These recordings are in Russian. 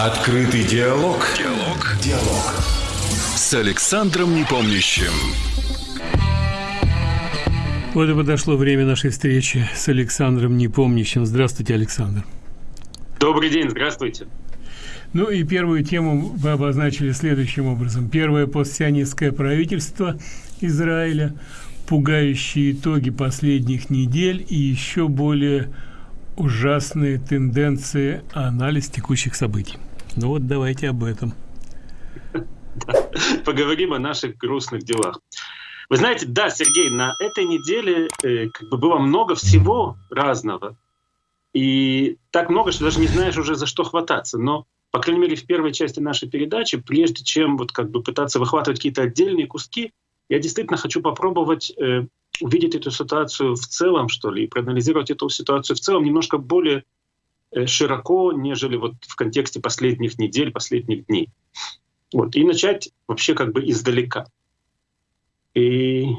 Открытый диалог. Диалог. Диалог. С Александром Непомнящим. Вот и подошло время нашей встречи с Александром Непомнящим. Здравствуйте, Александр. Добрый день, здравствуйте. Ну и первую тему вы обозначили следующим образом. Первое постсионистское правительство Израиля, пугающие итоги последних недель и еще более ужасные тенденции, анализ текущих событий. Ну вот давайте об этом. Поговорим о наших грустных делах. Вы знаете, да, Сергей, на этой неделе э, как бы было много всего разного. И так много, что даже не знаешь уже за что хвататься. Но, по крайней мере, в первой части нашей передачи, прежде чем вот как бы пытаться выхватывать какие-то отдельные куски, я действительно хочу попробовать э, увидеть эту ситуацию в целом, что ли, и проанализировать эту ситуацию в целом немножко более широко, нежели вот в контексте последних недель, последних дней. Вот, и начать вообще как бы издалека. И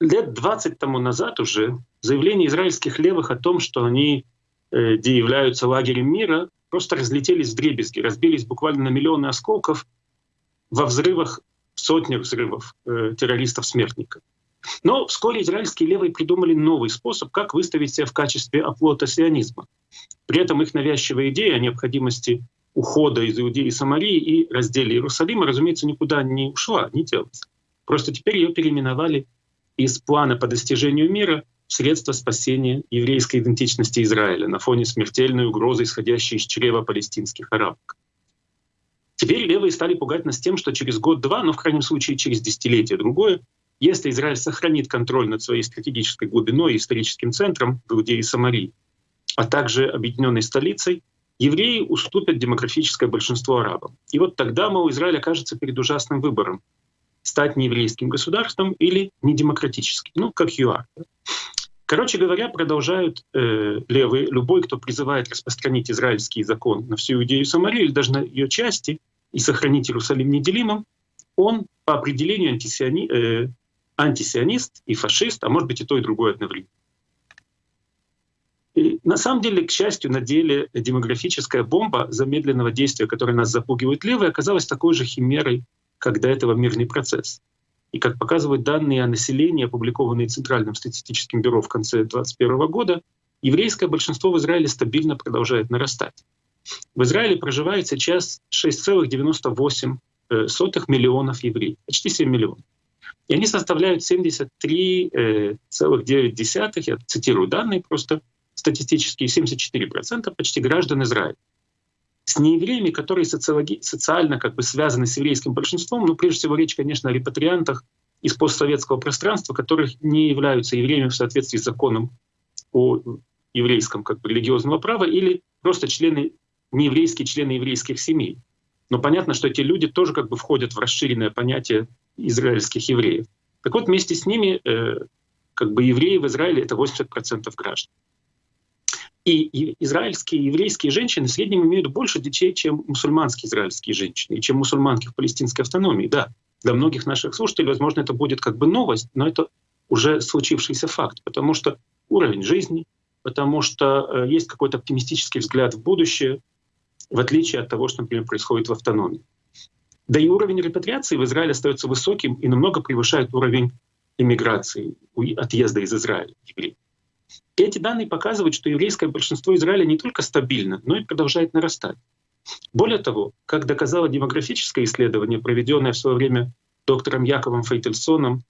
лет 20 тому назад уже заявления израильских левых о том, что они э, где являются лагерем мира, просто разлетелись в дребезги, разбились буквально на миллионы осколков во взрывах, сотни взрывов э, террористов-смертников. Но вскоре израильские левые придумали новый способ, как выставить себя в качестве оплота сионизма. При этом их навязчивая идея о необходимости ухода из Иудеи и Самарии и разделе Иерусалима, разумеется, никуда не ушла, не делалась. Просто теперь ее переименовали из плана по достижению мира в средство спасения еврейской идентичности Израиля на фоне смертельной угрозы, исходящей из чрева палестинских арабок. Теперь левые стали пугать нас тем, что через год-два, но в крайнем случае через десятилетие другое, если Израиль сохранит контроль над своей стратегической глубиной и историческим центром в Иудее и Самарии, а также объединенной столицей, евреи уступят демографическое большинство арабам. И вот тогда, мол, Израиль окажется перед ужасным выбором — стать нееврейским государством или недемократическим, ну, как ЮАР. Короче говоря, продолжают э, левые, любой, кто призывает распространить израильский закон на всю Иудею Самарию или даже на ее части и сохранить Иерусалим неделимым, он по определению антисиони, э, антисионист и фашист, а может быть и то, и другое одновременно. И на самом деле, к счастью, на деле демографическая бомба замедленного действия, которая нас запугивает левые, оказалась такой же химерой, как до этого мирный процесс. И как показывают данные о населении, опубликованные Центральным статистическим бюро в конце 2021 года, еврейское большинство в Израиле стабильно продолжает нарастать. В Израиле проживает сейчас 6,98 миллионов евреев, почти 7 миллионов. И они составляют 73,9, я цитирую данные просто, статистические 74% почти граждан Израиля. С неевреями, которые социологи, социально как бы связаны с еврейским большинством, ну, прежде всего, речь, конечно, о репатриантах из постсоветского пространства, которых не являются евреями в соответствии с законом о еврейском как бы, религиозного права или просто члены, нееврейские члены еврейских семей. Но понятно, что эти люди тоже как бы входят в расширенное понятие израильских евреев. Так вот, вместе с ними э, как бы евреи в Израиле — это 80% граждан. И израильские и еврейские женщины в среднем имеют больше детей, чем мусульманские израильские женщины, и чем мусульманки в палестинской автономии. Да, для многих наших слушателей, возможно, это будет как бы новость, но это уже случившийся факт, потому что уровень жизни, потому что э, есть какой-то оптимистический взгляд в будущее, в отличие от того, что, например, происходит в автономии. Да и уровень репатриации в Израиле остается высоким и намного превышает уровень иммиграции, отъезда из Израиля евреев. Эти данные показывают, что еврейское большинство Израиля не только стабильно, но и продолжает нарастать. Более того, как доказало демографическое исследование, проведенное в свое время доктором Яковом Фейтельсоном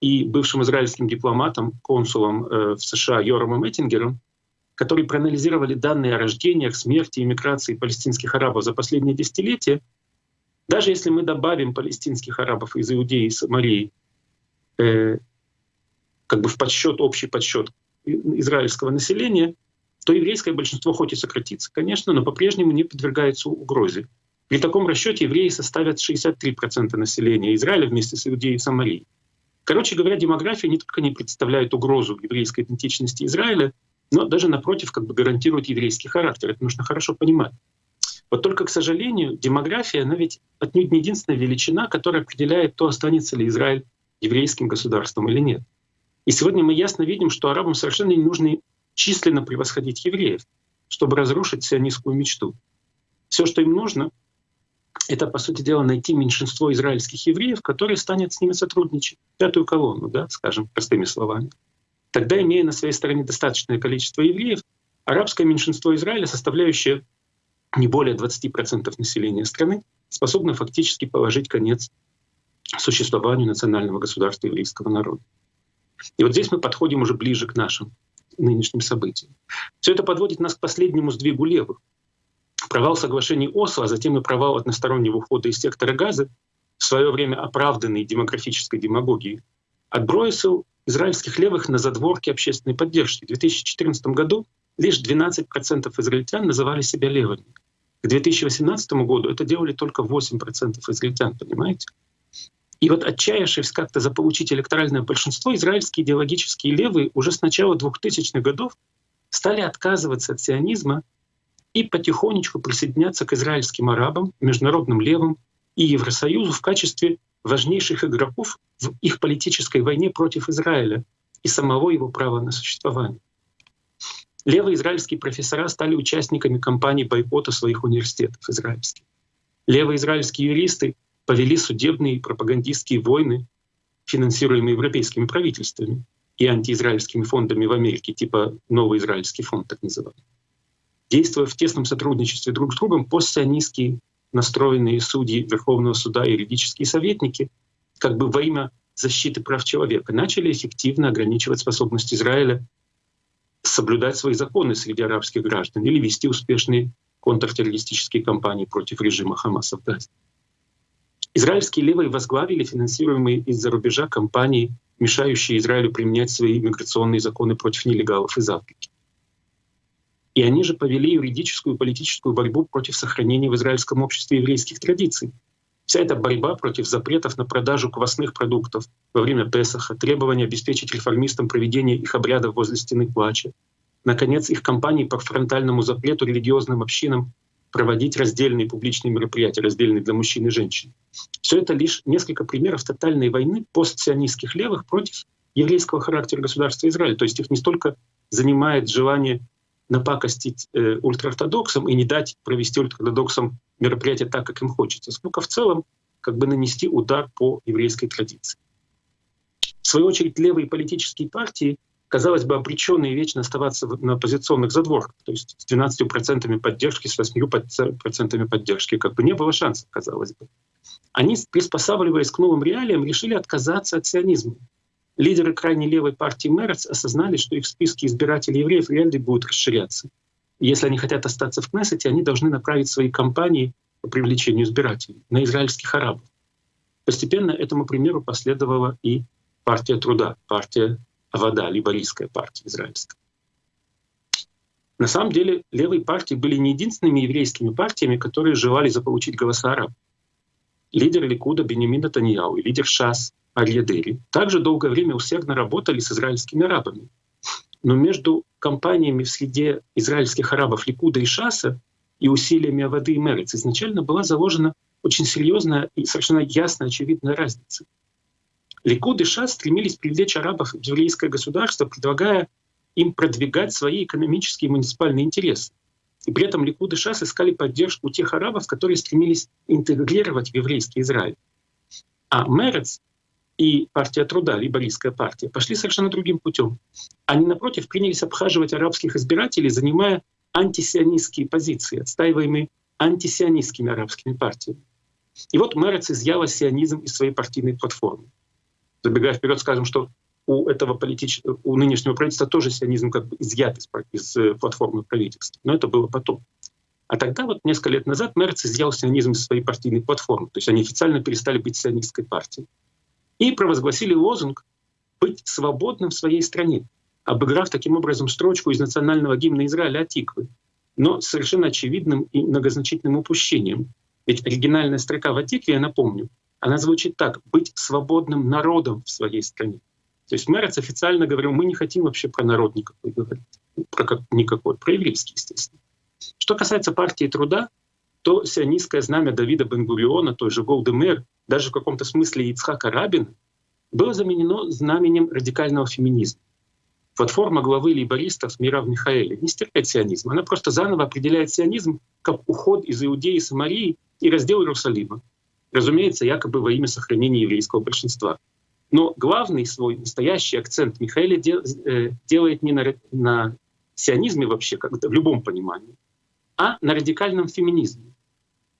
и бывшим израильским дипломатом, консулом э, в США Йорамом Эттингером, которые проанализировали данные о рождениях, смерти и миграции палестинских арабов за последние десятилетия, даже если мы добавим палестинских арабов из Иудеи и Самарии э, как бы в подсчет, общий подсчет израильского населения, то еврейское большинство хоть и сократится, конечно, но по-прежнему не подвергается угрозе. При таком расчете евреи составят 63% населения Израиля вместе с Иудеей и Самарией. Короче говоря, демография не только не представляет угрозу еврейской идентичности Израиля, но даже напротив как бы гарантирует еврейский характер. Это нужно хорошо понимать. Вот только, к сожалению, демография, она ведь отнюдь не единственная величина, которая определяет, то останется ли Израиль еврейским государством или нет. И сегодня мы ясно видим, что арабам совершенно не нужно численно превосходить евреев, чтобы разрушить сионистскую мечту. Все, что им нужно, это, по сути дела, найти меньшинство израильских евреев, которые станет с ними сотрудничать, пятую колонну, да, скажем простыми словами. Тогда, имея на своей стороне достаточное количество евреев, арабское меньшинство Израиля, составляющее не более 20% населения страны, способно фактически положить конец существованию национального государства еврейского народа. И вот здесь мы подходим уже ближе к нашим нынешним событиям. Все это подводит нас к последнему сдвигу левых. Провал соглашений Осло, а затем и провал одностороннего ухода из сектора газа, в свое время оправданный демографической демагогией, отбросил израильских левых на задворки общественной поддержки. В 2014 году лишь 12% израильтян называли себя левыми. К 2018 году это делали только 8% израильтян, понимаете? И вот отчаявшись как-то заполучить электоральное большинство, израильские идеологические левые уже с начала 2000-х годов стали отказываться от сионизма и потихонечку присоединяться к израильским арабам, международным левым и Евросоюзу в качестве важнейших игроков в их политической войне против Израиля и самого его права на существование. Левые израильские профессора стали участниками кампании бойкота своих университетов израильских. Левые израильские юристы повели судебные и пропагандистские войны, финансируемые европейскими правительствами и антиизраильскими фондами в Америке, типа Новый Израильский фонд, так называемый. Действуя в тесном сотрудничестве друг с другом, постсионистские настроенные судьи Верховного суда и юридические советники как бы во имя защиты прав человека начали эффективно ограничивать способность Израиля соблюдать свои законы среди арабских граждан или вести успешные контртеррористические кампании против режима Хамаса в Газе. Израильские левые возглавили финансируемые из-за рубежа компании, мешающие Израилю применять свои миграционные законы против нелегалов из Африки. И они же повели юридическую и политическую борьбу против сохранения в израильском обществе еврейских традиций. Вся эта борьба против запретов на продажу квасных продуктов во время Песаха, требования обеспечить реформистам проведение их обрядов возле стены плача, наконец, их кампании по фронтальному запрету религиозным общинам проводить раздельные публичные мероприятия, раздельные для мужчин и женщин. Все это лишь несколько примеров тотальной войны постсионистских левых против еврейского характера государства Израиль. То есть их не столько занимает желание напакостить э, ультраортодоксам и не дать провести ультраортодоксам мероприятие так, как им хочется, сколько в целом как бы нанести удар по еврейской традиции. В свою очередь, левые политические партии казалось бы, обреченные вечно оставаться на оппозиционных задворках, то есть с 12% поддержки, с 8% поддержки, как бы не было шансов, казалось бы. Они, приспосабливаясь к новым реалиям, решили отказаться от сионизма. Лидеры крайней левой партии Мерец осознали, что их списки избирателей евреев реально будут расширяться. Если они хотят остаться в Кнессете, они должны направить свои кампании по привлечению избирателей на израильских арабов. Постепенно этому примеру последовала и партия труда, партия вода, либорийская партия израильская. На самом деле левые партии были не единственными еврейскими партиями, которые желали заполучить голоса арабов. Лидер Ликуда Бенемин Натаньяу и лидер ШАС Арьедери также долгое время усердно работали с израильскими арабами. Но между компаниями в среде израильских арабов Ликуда и Шаса и усилиями Авады и Мерец изначально была заложена очень серьезная и совершенно ясная, очевидная разница. Ликуд и Шас стремились привлечь арабов в еврейское государство, предлагая им продвигать свои экономические и муниципальные интересы. И при этом Ликуд и Шас искали поддержку тех арабов, которые стремились интегрировать в еврейский Израиль. А Мерец и партия труда, либорийская партия, пошли совершенно другим путем. Они, напротив, принялись обхаживать арабских избирателей, занимая антисионистские позиции, отстаиваемые антисионистскими арабскими партиями. И вот Мерец изъяла сионизм из своей партийной платформы забегая вперед, скажем, что у этого политического, у нынешнего правительства тоже сионизм как бы изъят из, из э, платформы правительства. Но это было потом. А тогда, вот несколько лет назад, Мерц изъял сионизм из своей партийной платформы. То есть они официально перестали быть сионистской партией. И провозгласили лозунг «быть свободным в своей стране», обыграв таким образом строчку из национального гимна Израиля «Атиквы», но совершенно очевидным и многозначительным упущением. Ведь оригинальная строка в Атикве, я напомню, она звучит так — быть свободным народом в своей стране. То есть Мерец официально говорил, мы не хотим вообще про народ никакой говорить, про как, никакой, про еврейский, естественно. Что касается партии труда, то сионистское знамя Давида Бенгуриона, той же Голдемер, даже в каком-то смысле Ицхака Рабина, было заменено знаменем радикального феминизма. Платформа главы лейбористов Мирав Михаэля не стерпит сионизм, она просто заново определяет сионизм как уход из Иудеи и Самарии и раздел Иерусалима. Разумеется, якобы во имя сохранения еврейского большинства. Но главный свой настоящий акцент Михаил э, делает не на, на сионизме вообще, как в любом понимании, а на радикальном феминизме.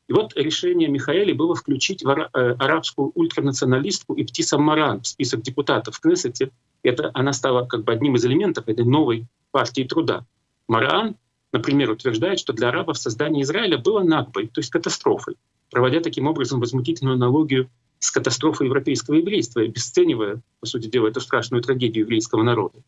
И вот решение Михаэля было включить э, арабскую ультранационалистку Иптисам Маран в список депутатов в Кнессете. Это, она стала как бы одним из элементов этой новой партии труда. Маран, например, утверждает, что для арабов создание Израиля было нагбой, то есть катастрофой, проводя таким образом возмутительную аналогию с катастрофой европейского еврейства, обесценивая, по сути дела, эту страшную трагедию еврейского народа.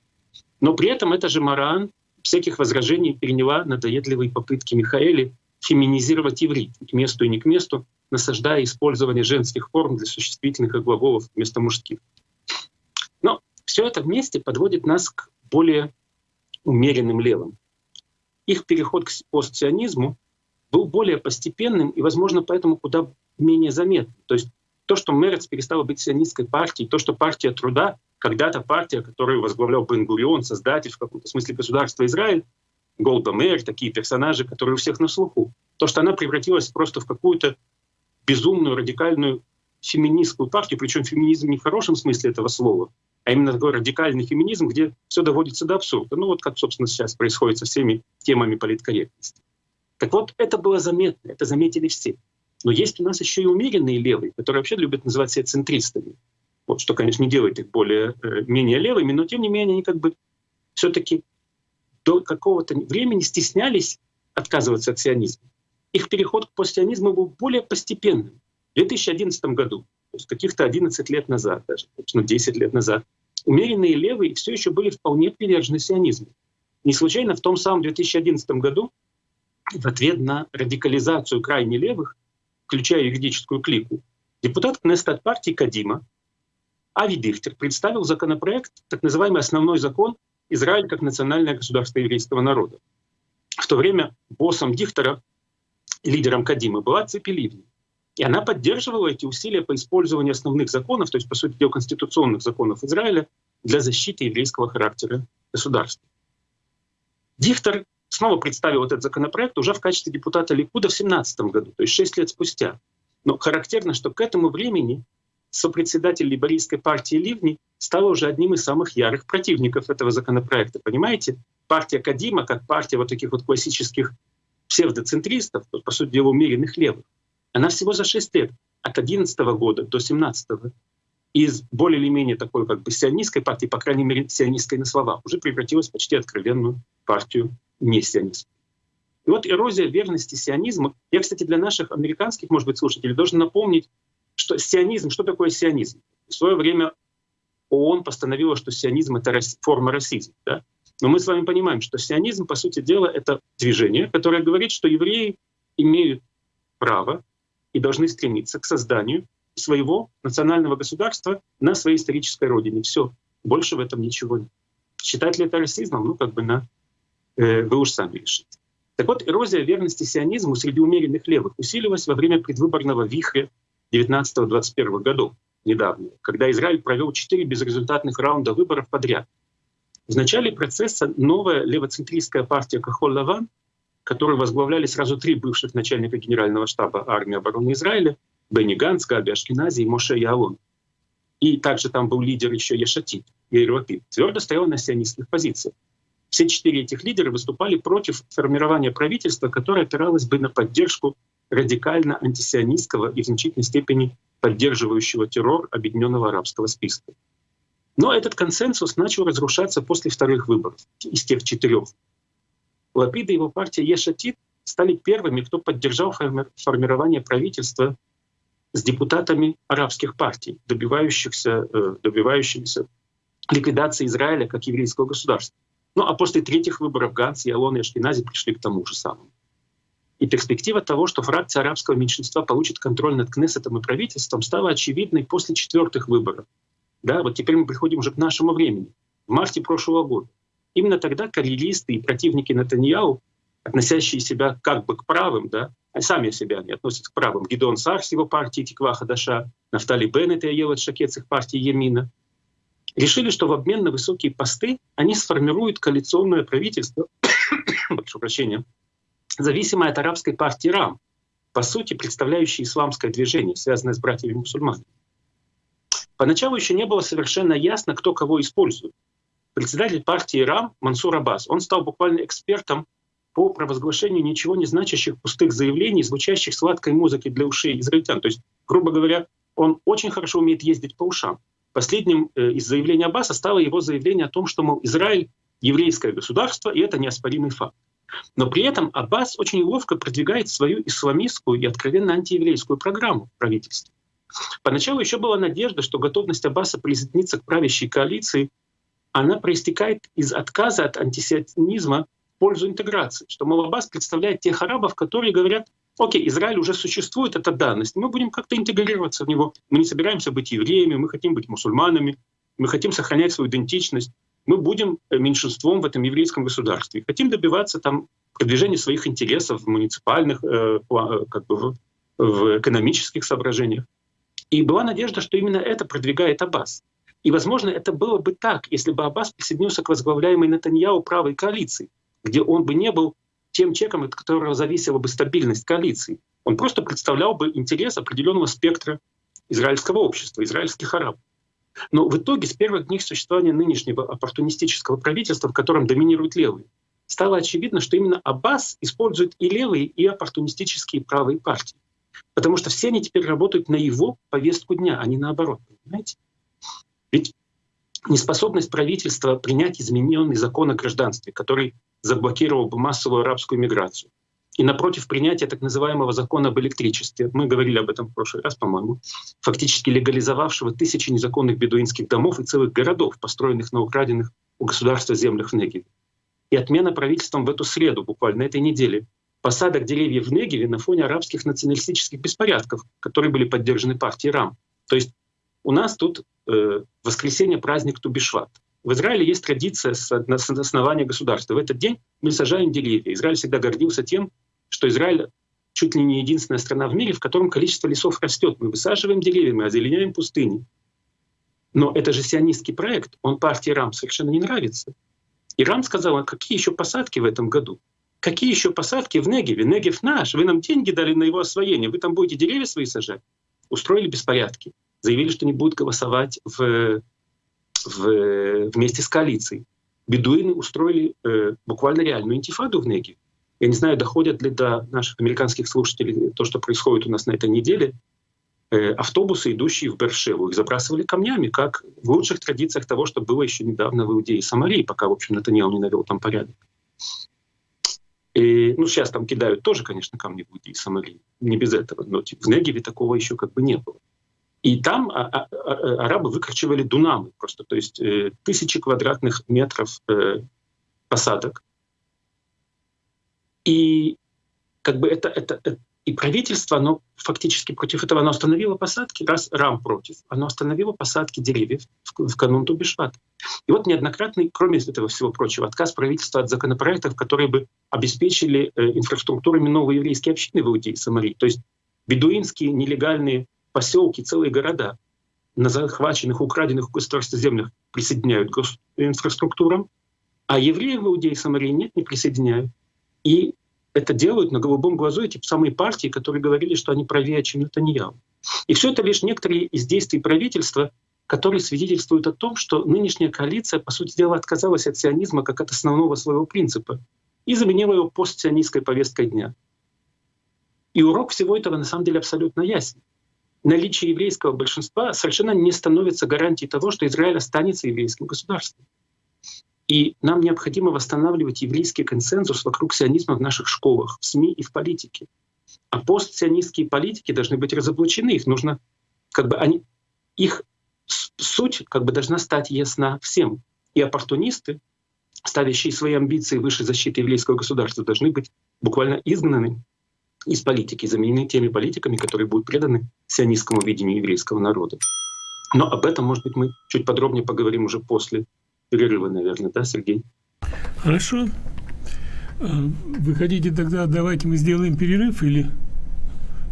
Но при этом это же Маран всяких возражений переняла надоедливые попытки Михаэли феминизировать иврит к месту и не к месту, насаждая использование женских форм для существительных и глаголов вместо мужских. Но все это вместе подводит нас к более умеренным левым. Их переход к постсионизму был более постепенным и, возможно, поэтому куда менее заметным. То есть то, что Мерец перестала быть сионистской партией, то, что партия труда, когда-то партия, которую возглавлял Бен-Гурион, создатель в каком-то смысле государства Израиль, Голда Мэр, такие персонажи, которые у всех на слуху. То, что она превратилась просто в какую-то безумную, радикальную феминистскую партию, причем феминизм не в хорошем смысле этого слова, а именно такой радикальный феминизм, где все доводится до абсурда. Ну вот как, собственно, сейчас происходит со всеми темами политкорректности. Так вот, это было заметно, это заметили все. Но есть у нас еще и умеренные левые, которые вообще любят называть себя центристами. Вот, что, конечно, не делает их более, э, менее левыми, но тем не менее они как бы все-таки до какого-то времени стеснялись отказываться от сионизма. Их переход к постсионизму был более постепенным. В 2011 году, то есть каких-то 11 лет назад, даже, ну, 10 лет назад, умеренные левые все еще были вполне привержены сионизму. Не случайно в том самом 2011 году в ответ на радикализацию крайне левых, включая юридическую клику, депутат Кнеста партии Кадима Ави Дихтер представил законопроект, так называемый основной закон Израиль как национальное государство еврейского народа. В то время боссом Дихтера, лидером Кадима, была Ципи Ливни. И она поддерживала эти усилия по использованию основных законов, то есть, по сути дела, конституционных законов Израиля для защиты еврейского характера государства. Дихтер снова представил этот законопроект уже в качестве депутата Ликуда в 2017 году, то есть 6 лет спустя. Но характерно, что к этому времени сопредседатель либерийской партии Ливни стала уже одним из самых ярых противников этого законопроекта. Понимаете? Партия Кадима, как партия вот таких вот классических псевдоцентристов, по сути дела умеренных левых, она всего за 6 лет, от 2011 года до 2017 из более или менее такой как бы сионистской партии, по крайней мере сионистской на словах, уже превратилась в почти откровенную партию не сионистов. И вот эрозия верности сионизма. Я, кстати, для наших американских, может быть, слушателей должен напомнить, что сионизм, что такое сионизм? В свое время ООН постановила, что сионизм — это форма расизма. Да? Но мы с вами понимаем, что сионизм, по сути дела, это движение, которое говорит, что евреи имеют право и должны стремиться к созданию своего национального государства на своей исторической родине. Все, больше в этом ничего нет. Считать ли это расизмом? Ну, как бы на, э, вы уж сами решите. Так вот, эрозия верности сионизму среди умеренных левых усилилась во время предвыборного вихря 19-21 годов, недавно, когда Израиль провел четыре безрезультатных раунда выборов подряд. В начале процесса новая левоцентристская партия Кахол-Лаван, которую возглавляли сразу три бывших начальника генерального штаба армии обороны Израиля, Бенни Ганс, Габи Ашкинази и Моше Яалон. И также там был лидер еще Ешатит, Яир Лапид, твердо стоял на сионистских позициях. Все четыре этих лидера выступали против формирования правительства, которое опиралось бы на поддержку радикально антисионистского и в значительной степени поддерживающего террор Объединенного арабского списка. Но этот консенсус начал разрушаться после вторых выборов из тех четырех. Лапид и его партия Ешатит стали первыми, кто поддержал формирование правительства с депутатами арабских партий, добивающихся, э, добивающимися ликвидации Израиля как еврейского государства. Ну а после третьих выборов Ганс и Алон и Ашкенази пришли к тому же самому. И перспектива того, что фракция арабского меньшинства получит контроль над Кнессетом и правительством, стала очевидной после четвертых выборов. Да, вот теперь мы приходим уже к нашему времени, в марте прошлого года. Именно тогда карьеристы и противники Натаньяу, относящие себя как бы к правым, да, а сами себя не относятся к правым, Гидон Сар с его партии Тиква Хадаша, Нафтали Беннет и Аелот Шакет с их партии Емина, решили, что в обмен на высокие посты они сформируют коалиционное правительство, прошу прощения, зависимая от арабской партии РАМ, по сути представляющей исламское движение, связанное с братьями-мусульманами. Поначалу еще не было совершенно ясно, кто кого использует. Председатель партии РАМ Мансур Аббас, он стал буквально экспертом по провозглашению ничего не значащих пустых заявлений, звучащих сладкой музыкой для ушей израильтян. То есть, грубо говоря, он очень хорошо умеет ездить по ушам. Последним э, из заявлений Аббаса стало его заявление о том, что, мол, Израиль — еврейское государство, и это неоспоримый факт. Но при этом Аббас очень ловко продвигает свою исламистскую и откровенно антиеврейскую программу правительства. Поначалу еще была надежда, что готовность Аббаса присоединиться к правящей коалиции, она проистекает из отказа от антисионизма в пользу интеграции, что, мол, Аббас представляет тех арабов, которые говорят, окей, Израиль уже существует, это данность, мы будем как-то интегрироваться в него, мы не собираемся быть евреями, мы хотим быть мусульманами, мы хотим сохранять свою идентичность, мы будем э, меньшинством в этом еврейском государстве. Хотим добиваться там продвижения своих интересов в муниципальных, э, э, как бы в, в экономических соображениях. И была надежда, что именно это продвигает Аббас. И, возможно, это было бы так, если бы Аббас присоединился к возглавляемой Натаньяу правой коалиции, где он бы не был тем чеком, от которого зависела бы стабильность коалиции. Он просто представлял бы интерес определенного спектра израильского общества, израильских арабов. Но в итоге с первых дней существования нынешнего оппортунистического правительства, в котором доминируют левые, стало очевидно, что именно Аббас использует и левые, и оппортунистические правые партии. Потому что все они теперь работают на его повестку дня, а не наоборот. Понимаете? Ведь неспособность правительства принять измененный закон о гражданстве, который заблокировал бы массовую арабскую миграцию, и напротив принятия так называемого закона об электричестве, мы говорили об этом в прошлый раз, по-моему, фактически легализовавшего тысячи незаконных бедуинских домов и целых городов, построенных на украденных у государства землях в Негеве. И отмена правительством в эту среду, буквально этой неделе, посадок деревьев в Негеве на фоне арабских националистических беспорядков, которые были поддержаны партией РАМ. То есть у нас тут э, воскресенье праздник Тубишват. В Израиле есть традиция с основания государства. В этот день мы сажаем деревья. Израиль всегда гордился тем, что Израиль чуть ли не единственная страна в мире, в котором количество лесов растет. Мы высаживаем деревья, мы озеленяем пустыни. Но это же сионистский проект, он партии Рам совершенно не нравится. И Рам сказал, а какие еще посадки в этом году? Какие еще посадки в Негеве? Негев наш, вы нам деньги дали на его освоение, вы там будете деревья свои сажать? Устроили беспорядки, заявили, что не будут голосовать в, в, вместе с коалицией. Бедуины устроили э, буквально реальную интифаду в Негеве. Я не знаю, доходят ли до наших американских слушателей то, что происходит у нас на этой неделе. Э, автобусы, идущие в Бершеву, их забрасывали камнями, как в лучших традициях того, что было еще недавно в Иудее и Самарии, пока, в общем, Натаниэл не навел там порядок. И, ну, сейчас там кидают тоже, конечно, камни в Иудее и Самарии, не без этого, но типа, в Негеве такого еще как бы не было. И там а, а, а, арабы выкручивали дунамы просто, то есть э, тысячи квадратных метров э, посадок, и как бы это, это, это и правительство, оно фактически против этого, оно остановило посадки, раз РАМ против, оно остановило посадки деревьев в, в канун Тубишват. И вот неоднократный, кроме этого всего прочего, отказ правительства от законопроектов, которые бы обеспечили э, инфраструктурами новые еврейские общины в Иудее и Самарии. То есть бедуинские нелегальные поселки, целые города на захваченных, украденных у государства землях присоединяют к инфраструктурам, а евреев в Иудее и Самарии нет, не присоединяют. И это делают на голубом глазу эти самые партии, которые говорили, что они правее, чем Натаньяу. И все это лишь некоторые из действий правительства, которые свидетельствуют о том, что нынешняя коалиция, по сути дела, отказалась от сионизма как от основного своего принципа и заменила его постсионистской повесткой дня. И урок всего этого на самом деле абсолютно ясен. Наличие еврейского большинства совершенно не становится гарантией того, что Израиль останется еврейским государством. И нам необходимо восстанавливать еврейский консенсус вокруг сионизма в наших школах, в СМИ и в политике. А постсионистские политики должны быть разоблачены. Их нужно, как бы они, их суть как бы должна стать ясна всем. И оппортунисты, ставящие свои амбиции выше защиты еврейского государства, должны быть буквально изгнаны из политики, заменены теми политиками, которые будут преданы сионистскому видению еврейского народа. Но об этом, может быть, мы чуть подробнее поговорим уже после перерыва, наверное, да, Сергей? Хорошо. А, вы хотите тогда, давайте мы сделаем перерыв или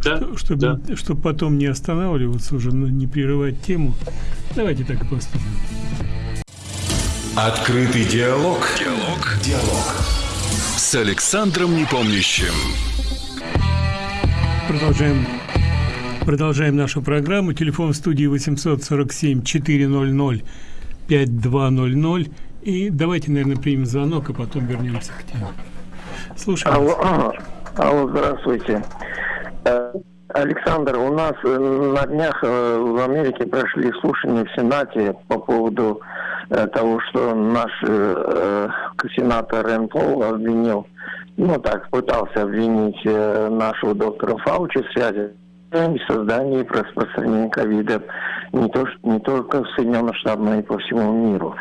да, чтобы, да. чтобы потом не останавливаться уже, но не прерывать тему. Давайте так и поступим. Открытый диалог. Диалог. Диалог. С с Александром Непомнящим. Продолжаем Продолжаем нашу программу. Телефон в студии 847 400 5200. И давайте, наверное, примем звонок, а потом вернемся к теме. Слушаем. Алло, алло, здравствуйте. Э, Александр, у нас э, на днях э, в Америке прошли слушания в Сенате по поводу того, что наш сенатор Рен Пол обвинил, ну так, пытался обвинить нашего доктора Фаучи в связи в создании и распространении ковида не, то, не только в Соединенных Штатах, но и по всему миру.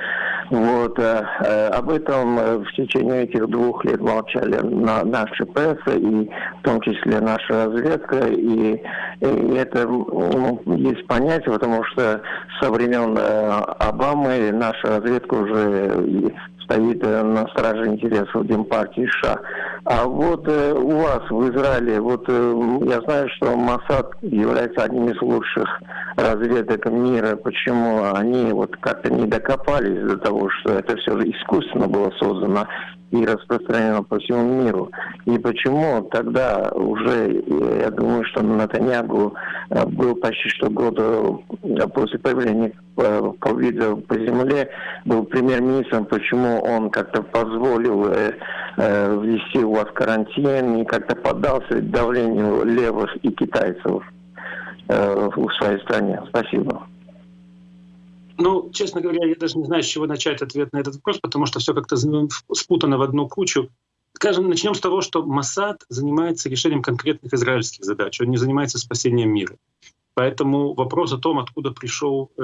Вот, э, э, об этом э, в течение этих двух лет молчали на, наши пресса и в том числе наша разведка. И, и это ну, есть понятие, потому что со времен э, Обамы наша разведка уже стоит э, на страже интересов Демпартии США. А вот э, у вас в Израиле, вот э, я знаю, что Масад является одним из лучших разведок мира. Почему они вот как-то не докопались до того, что это все искусственно было создано и распространено по всему миру. И почему тогда уже, я думаю, что Натаньягу э, был почти что год э, после появления ковида по земле, был премьер-министром, почему он как-то позволил э, э, ввести у вас карантин и как-то поддался давлению левых и китайцев э, в своей стране. Спасибо. Ну, честно говоря, я даже не знаю, с чего начать ответ на этот вопрос, потому что все как-то спутано в одну кучу. Скажем, начнем с того, что Масад занимается решением конкретных израильских задач, он не занимается спасением мира. Поэтому вопрос о том, откуда пришел э,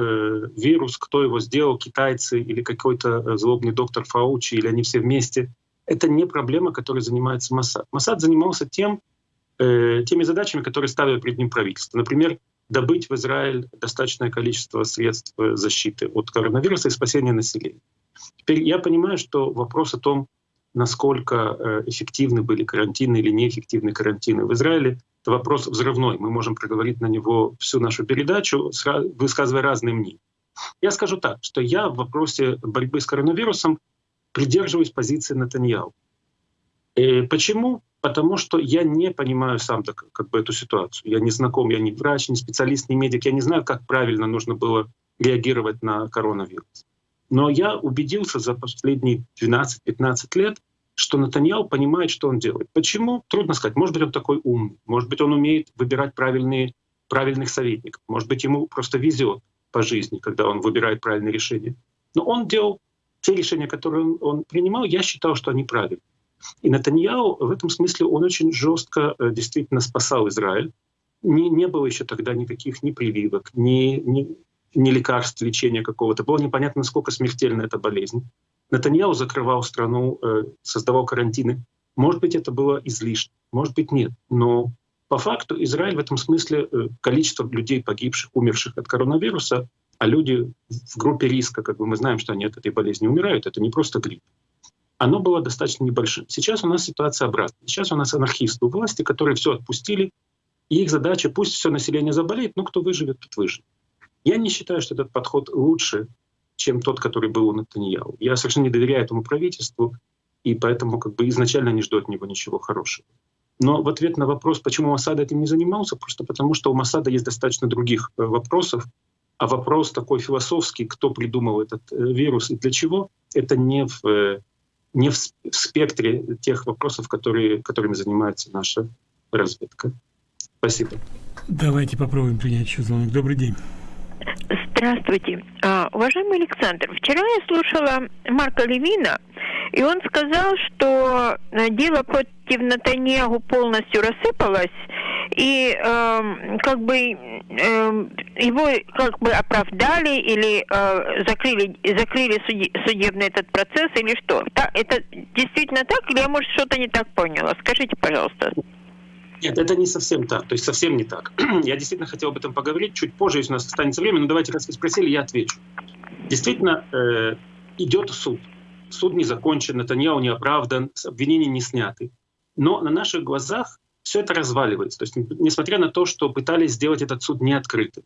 вирус, кто его сделал, китайцы или какой-то э, злобный доктор Фаучи, или они все вместе, это не проблема, которой занимается Масад. Масад занимался тем, э, теми задачами, которые ставило перед ним правительство. Например, добыть в Израиль достаточное количество средств э, защиты от коронавируса и спасения населения. Теперь я понимаю, что вопрос о том, насколько э, эффективны были карантины или неэффективны карантины в Израиле, это вопрос взрывной. Мы можем проговорить на него всю нашу передачу, высказывая разные мнения. Я скажу так, что я в вопросе борьбы с коронавирусом придерживаюсь позиции Натаньяу. И почему? Потому что я не понимаю сам так, как бы эту ситуацию. Я не знаком, я не врач, не специалист, не медик. Я не знаю, как правильно нужно было реагировать на коронавирус. Но я убедился за последние 12-15 лет, что Натаньяу понимает, что он делает. Почему? Трудно сказать. Может быть, он такой умный, может быть, он умеет выбирать правильные, правильных советников, может быть, ему просто везет по жизни, когда он выбирает правильные решения. Но он делал те решения, которые он, он принимал, я считал, что они правильные. И Натаньяу в этом смысле он очень жестко э, действительно спасал Израиль. Не, не было еще тогда никаких ни прививок, ни, ни, ни лекарств, лечения какого-то. Было непонятно, насколько смертельна эта болезнь. Натаньяу закрывал страну, э, создавал карантины. Может быть, это было излишне, может быть, нет. Но по факту Израиль в этом смысле э, количество людей погибших, умерших от коронавируса, а люди в группе риска, как бы мы знаем, что они от этой болезни умирают, это не просто грипп оно было достаточно небольшим. Сейчас у нас ситуация обратная. Сейчас у нас анархисты у власти, которые все отпустили, и их задача, пусть все население заболеет, но кто выживет, тот выживет. Я не считаю, что этот подход лучше, чем тот, который был у Натаньяу. Я совершенно не доверяю этому правительству, и поэтому как бы изначально не жду от него ничего хорошего. Но в ответ на вопрос, почему Масада этим не занимался, просто потому что у Масада есть достаточно других э, вопросов, а вопрос такой философский, кто придумал этот э, вирус и для чего, это не в э, не в, спектре тех вопросов, которые, которыми занимается наша разведка. Спасибо. Давайте попробуем принять еще звонок. Добрый день. Здравствуйте. А, уважаемый Александр, вчера я слушала Марка Левина, и он сказал, что э, дело против Натаньягу полностью рассыпалось, и э, как бы э, его как бы оправдали или э, закрыли, закрыли суди, судебный этот процесс или что? Так, это действительно так или я, может, что-то не так поняла? Скажите, пожалуйста. Нет, это не совсем так, то есть совсем не так. я действительно хотел об этом поговорить чуть позже, если у нас останется время, но давайте, раз вы спросили, я отвечу. Действительно, э, идет суд. Суд не закончен, Натаньяу не оправдан, обвинения не сняты. Но на наших глазах все это разваливается. То есть, несмотря на то, что пытались сделать этот суд неоткрытым.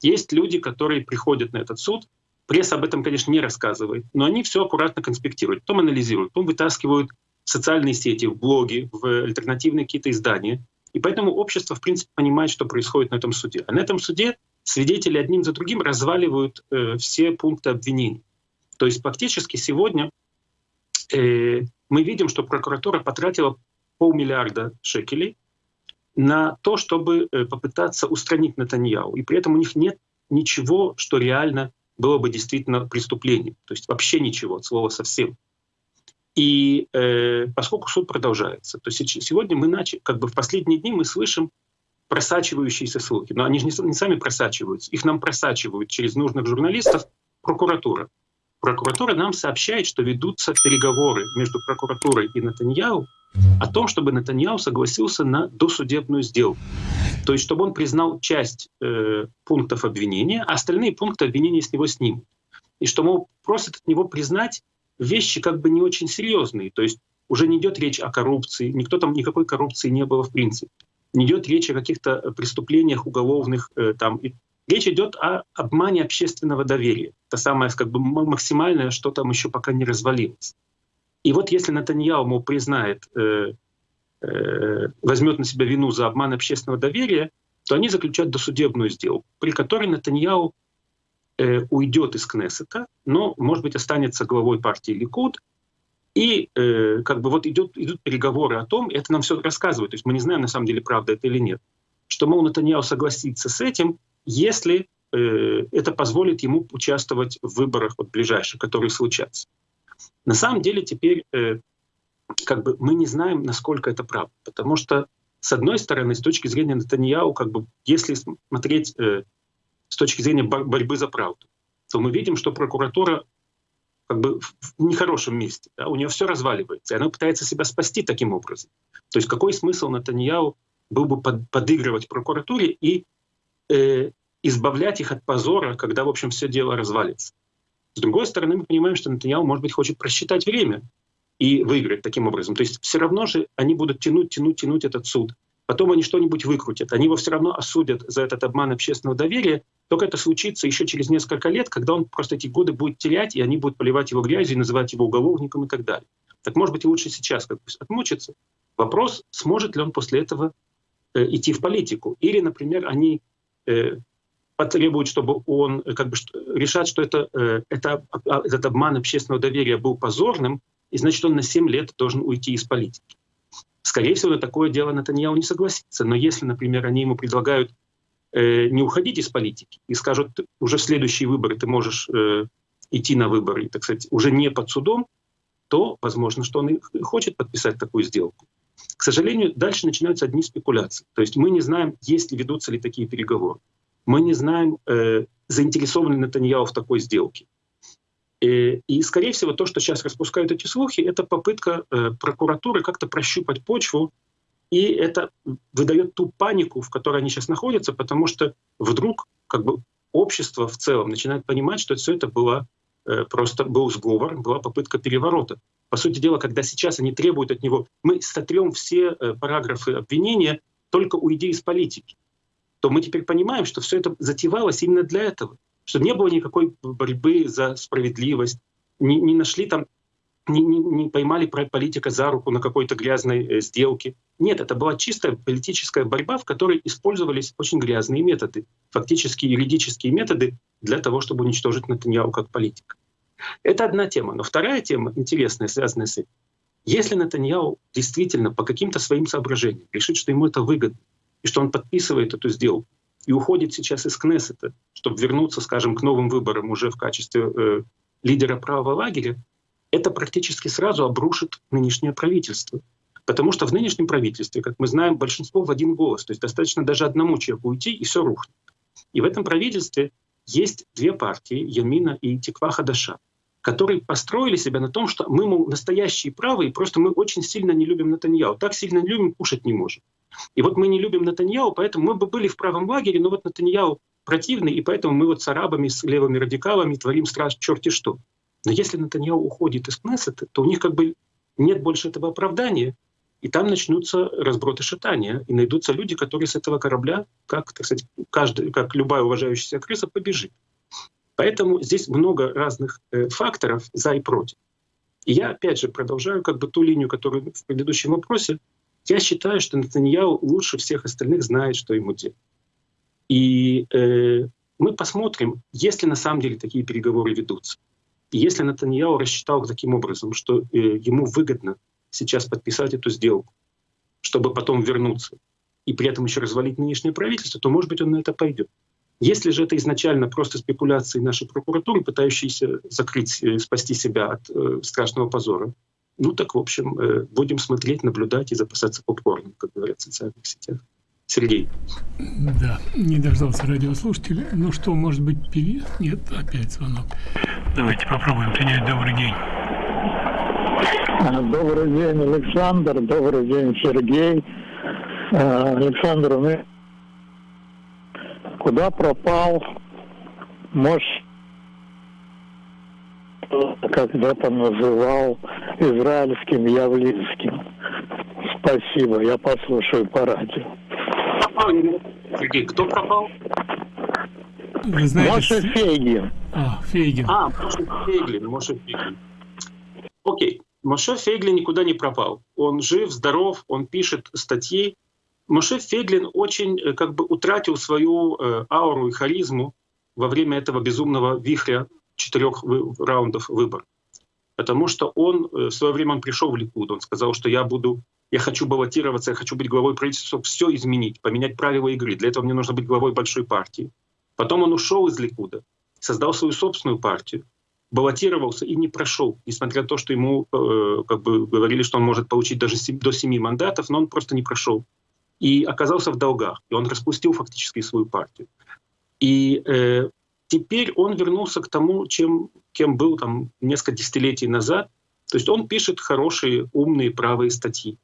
Есть люди, которые приходят на этот суд, пресса об этом, конечно, не рассказывает, но они все аккуратно конспектируют, потом анализируют, потом вытаскивают в социальные сети, в блоги, в альтернативные какие-то издания. И поэтому общество, в принципе, понимает, что происходит на этом суде. А на этом суде свидетели одним за другим разваливают э, все пункты обвинений. То есть фактически сегодня э, мы видим, что прокуратура потратила полмиллиарда шекелей на то, чтобы э, попытаться устранить Натаньяу. И при этом у них нет ничего, что реально было бы действительно преступлением. То есть вообще ничего, от слова совсем. И э, поскольку суд продолжается, то сегодня мы начали, как бы в последние дни мы слышим просачивающиеся слухи. Но они же не, не сами просачиваются, их нам просачивают через нужных журналистов прокуратура. Прокуратура нам сообщает, что ведутся переговоры между прокуратурой и Натаньяу о том, чтобы Натаньяу согласился на досудебную сделку. То есть, чтобы он признал часть э, пунктов обвинения, а остальные пункты обвинения с него снимут. И что, мол, просят от него признать вещи как бы не очень серьезные. То есть уже не идет речь о коррупции, никто там никакой коррупции не было в принципе. Не идет речь о каких-то преступлениях уголовных. Э, там. И речь идет о обмане общественного доверия. Это самое как бы максимальное, что там еще пока не развалилось. И вот если Натаньяу, мол, признает, э, э, возьмет на себя вину за обман общественного доверия, то они заключат досудебную сделку, при которой Натаньяу э, уйдет из Кнессета, но, может быть, останется главой партии Ликуд, и э, как бы вот идет, идут переговоры о том, это нам все рассказывают, то есть мы не знаем, на самом деле, правда это или нет, что, мол, Натаньяу согласится с этим, если э, это позволит ему участвовать в выборах вот, ближайших, которые случатся. На самом деле теперь э, как бы мы не знаем, насколько это правда, потому что с одной стороны, с точки зрения Натаньяу, как бы, если смотреть э, с точки зрения борьбы за правду, то мы видим, что прокуратура как бы в нехорошем месте. Да? У нее все разваливается, и она пытается себя спасти таким образом. То есть какой смысл Натаньяу был бы под, подыгрывать прокуратуре и э, избавлять их от позора, когда, в общем, все дело развалится. С другой стороны, мы понимаем, что Натаньяу, может быть, хочет просчитать время и выиграть таким образом. То есть все равно же они будут тянуть, тянуть, тянуть этот суд. Потом они что-нибудь выкрутят. Они его все равно осудят за этот обман общественного доверия. Только это случится еще через несколько лет, когда он просто эти годы будет терять, и они будут поливать его грязью, называть его уголовником и так далее. Так может быть лучше сейчас как отмучиться. Вопрос, сможет ли он после этого э, идти в политику. Или, например, они э, потребуют, чтобы он э, как бы решать, что это, э, это, а, этот обман общественного доверия был позорным, и значит он на 7 лет должен уйти из политики. Скорее всего, на такое дело Натаньяу не согласится. Но если, например, они ему предлагают э, не уходить из политики и скажут, уже следующие выборы ты можешь э, идти на выборы, так сказать, уже не под судом, то возможно, что он и хочет подписать такую сделку. К сожалению, дальше начинаются одни спекуляции. То есть мы не знаем, есть ли ведутся ли такие переговоры. Мы не знаем, э, заинтересован ли Натаньяу в такой сделке. Э, и, скорее всего, то, что сейчас распускают эти слухи, это попытка э, прокуратуры как-то прощупать почву, и это выдает ту панику, в которой они сейчас находятся, потому что вдруг как бы общество в целом начинает понимать, что все это было э, просто был сговор, была попытка переворота. По сути дела, когда сейчас они требуют от него, мы сотрем все параграфы обвинения, только уйди из политики, то мы теперь понимаем, что все это затевалось именно для этого чтобы не было никакой борьбы за справедливость, не, не нашли там, не, не, не поймали политика за руку на какой-то грязной э, сделке. Нет, это была чистая политическая борьба, в которой использовались очень грязные методы, фактически юридические методы для того, чтобы уничтожить Натаньяу как политика. Это одна тема. Но вторая тема, интересная, связанная с этим. Если Натаньяу действительно по каким-то своим соображениям решит, что ему это выгодно, и что он подписывает эту сделку, и уходит сейчас из Кнессета, чтобы вернуться, скажем, к новым выборам уже в качестве э, лидера правого лагеря, это практически сразу обрушит нынешнее правительство. Потому что в нынешнем правительстве, как мы знаем, большинство в один голос. То есть достаточно даже одному человеку уйти, и все рухнет. И в этом правительстве есть две партии, Ямина и Тиква Хадаша, которые построили себя на том, что мы, мол, настоящие правые, просто мы очень сильно не любим Натаньяу. Так сильно не любим, кушать не можем. И вот мы не любим Натаньяу, поэтому мы бы были в правом лагере, но вот Натаньяу противный, и поэтому мы вот с арабами, с левыми радикалами творим страшно черти что. Но если Натаньяу уходит из Кнессета, то у них как бы нет больше этого оправдания, и там начнутся разброты шатания, и найдутся люди, которые с этого корабля, как, так сказать, каждый, как любая уважающаяся крыса, побежит. Поэтому здесь много разных э, факторов за и против. И я, опять же, продолжаю как бы ту линию, которую в предыдущем вопросе. Я считаю, что Натаньяу лучше всех остальных знает, что ему делать. И э, мы посмотрим, если на самом деле такие переговоры ведутся. Если Натаньяу рассчитал таким образом, что э, ему выгодно сейчас подписать эту сделку, чтобы потом вернуться и при этом еще развалить нынешнее правительство, то, может быть, он на это пойдет. Если же это изначально просто спекуляции нашей прокуратуры, пытающиеся закрыть, э, спасти себя от э, страшного позора, ну так, в общем, будем смотреть, наблюдать и запасаться попкорном, как говорят в социальных сетях. Сергей. Да, не дождался радиослушателя. Ну что, может быть, певец? Нет, опять звонок. Давайте попробуем принять. Добрый день. Добрый день, Александр. Добрый день, Сергей. А, Александр, мы куда пропал мощь, когда-то называл израильским явлинским. Спасибо, я послушаю по радио. Сергей, кто пропал? Вы знаете, Моше Фейгин. А, Фейгин. А, Моше Фейглин, Моше Фейглин. Окей, Моше Фейглин никуда не пропал. Он жив, здоров, он пишет статьи. Моше Фейглин очень э, как бы утратил свою э, ауру и харизму во время этого безумного вихря четырех вы, раундов выборов. Потому что он э, в свое время он пришел в Ликуд, он сказал, что я буду, я хочу баллотироваться, я хочу быть главой правительства, чтобы все изменить, поменять правила игры. Для этого мне нужно быть главой большой партии. Потом он ушел из Ликуда, создал свою собственную партию, баллотировался и не прошел, несмотря на то, что ему э, как бы говорили, что он может получить даже 7, до семи мандатов, но он просто не прошел. И оказался в долгах, и он распустил фактически свою партию. И э, теперь он вернулся к тому, чем, кем был там несколько десятилетий назад. То есть он пишет хорошие, умные, правые статьи.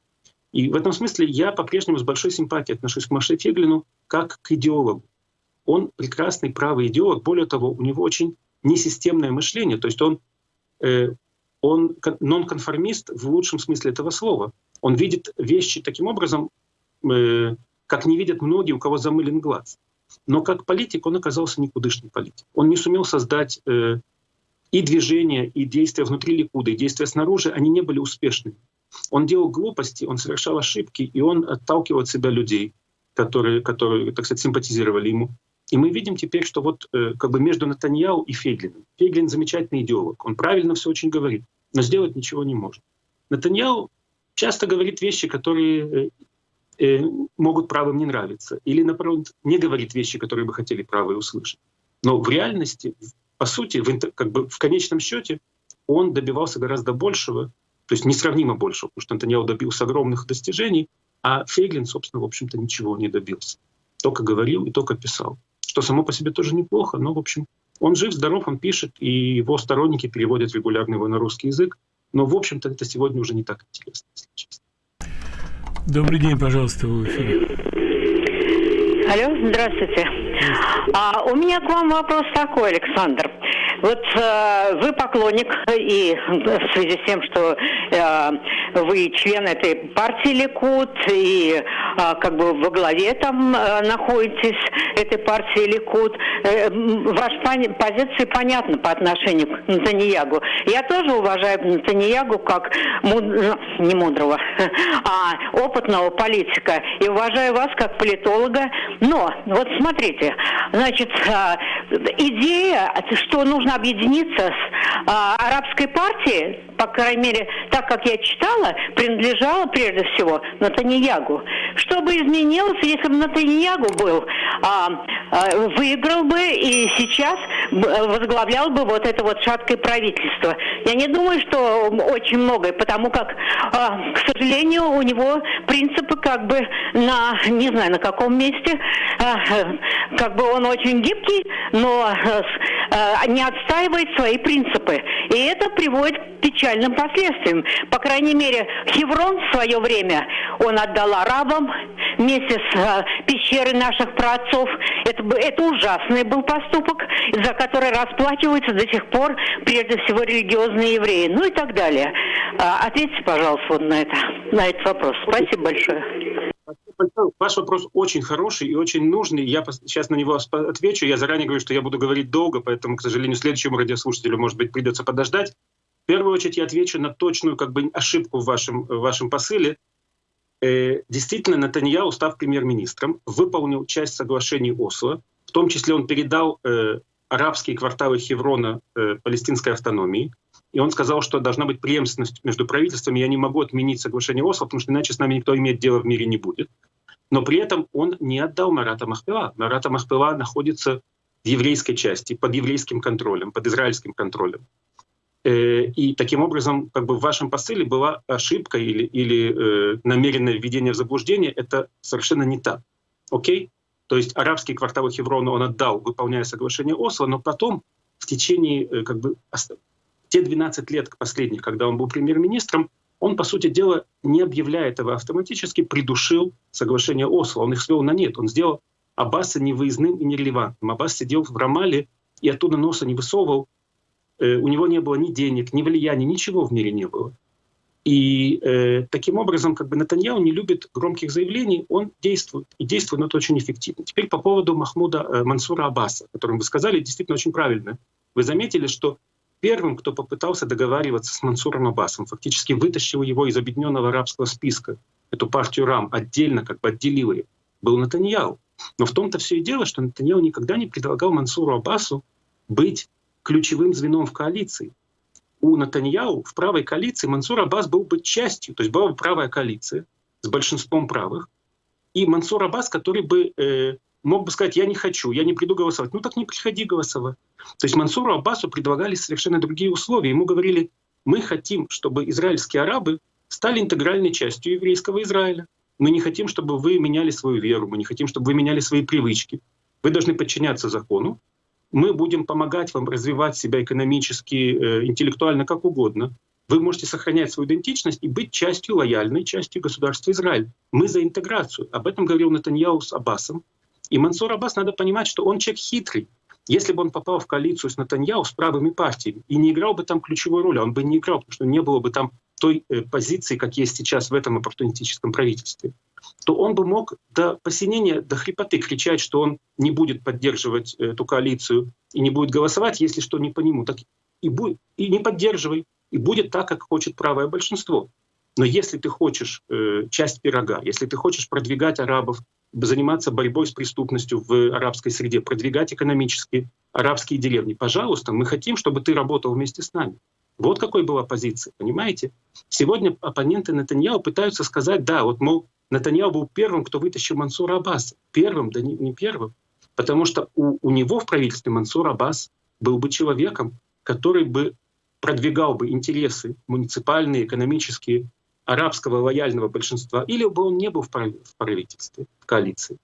И в этом смысле я по-прежнему с большой симпатией отношусь к Маше Феглину как к идеологу он прекрасный правый идеолог. Более того, у него очень несистемное мышление. То есть он, э, он нонконформист в лучшем смысле этого слова. Он видит вещи таким образом, э, как не видят многие, у кого замылен глаз. Но как политик он оказался никудышным политиком. Он не сумел создать э, и движения, и действия внутри Ликуда, и действия снаружи, они не были успешными. Он делал глупости, он совершал ошибки, и он отталкивал от себя людей, которые, которые так сказать, симпатизировали ему. И мы видим теперь, что вот э, как бы между Натаньяу и Фейглиным. Фейглин замечательный идеолог, он правильно все очень говорит, но сделать ничего не может. Натаньяу часто говорит вещи, которые э, э, могут правым не нравиться, или, наоборот, не говорит вещи, которые бы хотели правые услышать. Но в реальности, по сути, в, как бы в конечном счете, он добивался гораздо большего, то есть несравнимо большего, потому что Натаньяу добился огромных достижений, а Фейглин, собственно, в общем-то, ничего не добился. Только говорил и только писал что само по себе тоже неплохо, но, в общем, он жив, здоров, он пишет, и его сторонники переводят регулярно его на русский язык. Но, в общем-то, это сегодня уже не так интересно, если честно. Добрый день, пожалуйста, в эфире. Алло, здравствуйте. А, у меня к вам вопрос такой, Александр. Вот э, вы поклонник, и в связи с тем, что э, вы член этой партии Ликут, и э, как бы во главе там э, находитесь этой партии Ликут, э, ваша позиция понятна по отношению к Натаньягу. Я тоже уважаю Натаньягу как муд... не мудрого, а опытного политика, и уважаю вас как политолога. Но вот смотрите, значит, э, идея, что нужно нужно объединиться с а, арабской партией, по крайней мере, так как я читала, принадлежала прежде всего Натаньягу. Что бы изменилось, если бы Натаньягу был, а, а, выиграл бы и сейчас возглавлял бы вот это вот шаткое правительство? Я не думаю, что очень многое, потому как, а, к сожалению, у него принципы как бы на, не знаю, на каком месте, а, как бы он очень гибкий, но а, не отстаивает свои принципы. И это приводит к печальным последствиям. По крайней мере, Хеврон в свое время он отдал арабам вместе с э, пещерой наших праотцов. Это, это ужасный был поступок, за который расплачиваются до сих пор прежде всего религиозные евреи. Ну и так далее. А, ответьте, пожалуйста, вот на, это, на этот вопрос. Спасибо большое. Ваш вопрос очень хороший и очень нужный. Я сейчас на него отвечу. Я заранее говорю, что я буду говорить долго, поэтому, к сожалению, следующему радиослушателю, может быть, придется подождать. Первую очередь я отвечу на точную как бы, ошибку в вашем, в вашем посыле. Э, действительно, Натаньяу, став премьер-министром, выполнил часть соглашений Осло, в том числе он передал э, арабские кварталы Хеврона э, палестинской автономии, и он сказал, что должна быть преемственность между правительствами. Я не могу отменить соглашение Осло, потому что иначе с нами никто иметь дело в мире не будет. Но при этом он не отдал Марата Махпила. Марата Махпила находится в еврейской части, под еврейским контролем, под израильским контролем. Э, и таким образом, как бы в вашем посыле была ошибка или, или э, намеренное введение в заблуждение, это совершенно не так. Окей? То есть арабские кварталы Хеврона он отдал, выполняя соглашение Осло, но потом в течение э, как бы, те 12 лет последних, когда он был премьер-министром, он, по сути дела, не объявляя этого автоматически, придушил соглашение Осло. Он их свел на нет. Он сделал Аббаса невыездным и нерелевантным. Аббас сидел в Рамале и оттуда носа не высовывал. Э, у него не было ни денег, ни влияния, ничего в мире не было. И э, таким образом, как бы Натаньяу не любит громких заявлений, он действует. И действует, но это очень эффективно. Теперь по поводу Махмуда э, Мансура Аббаса, о котором вы сказали, действительно очень правильно. Вы заметили, что первым, кто попытался договариваться с Мансуром Аббасом, фактически вытащил его из объединенного арабского списка, эту партию РАМ, отдельно как бы отделил ее, был Натаньяу. Но в том-то все и дело, что Натаньяу никогда не предлагал Мансуру Аббасу быть ключевым звеном в коалиции. У Натаньяу в правой коалиции Мансур Аббас был бы частью, то есть была бы правая коалиция с большинством правых, и Мансур Аббас, который бы э, мог бы сказать, я не хочу, я не приду голосовать. Ну так не приходи голосовать. То есть Мансуру Аббасу предлагали совершенно другие условия. Ему говорили, мы хотим, чтобы израильские арабы стали интегральной частью еврейского Израиля. Мы не хотим, чтобы вы меняли свою веру, мы не хотим, чтобы вы меняли свои привычки. Вы должны подчиняться закону. Мы будем помогать вам развивать себя экономически, э, интеллектуально, как угодно. Вы можете сохранять свою идентичность и быть частью, лояльной частью государства Израиль. Мы за интеграцию. Об этом говорил Натаньяу с Аббасом. И Мансур Аббас, надо понимать, что он человек хитрый. Если бы он попал в коалицию с Натаньяу, с правыми партиями, и не играл бы там ключевую роль, он бы не играл, потому что не было бы там той э, позиции, как есть сейчас в этом оппортунистическом правительстве, то он бы мог до посинения, до хрипоты кричать, что он не будет поддерживать эту коалицию и не будет голосовать, если что не по нему. Так и, будет, и не поддерживай, и будет так, как хочет правое большинство. Но если ты хочешь э, часть пирога, если ты хочешь продвигать арабов, заниматься борьбой с преступностью в арабской среде, продвигать экономически арабские деревни, пожалуйста, мы хотим, чтобы ты работал вместе с нами. Вот какой была позиция, понимаете? Сегодня оппоненты Натаньяу пытаются сказать, да, вот, мол, Натаньяу был первым, кто вытащил Мансура Аббаса. Первым, да не, не первым. Потому что у, у него в правительстве Мансур Аббас был бы человеком, который бы продвигал бы интересы муниципальные, экономические арабского лояльного большинства, или бы он не был в правительстве, в коалиции.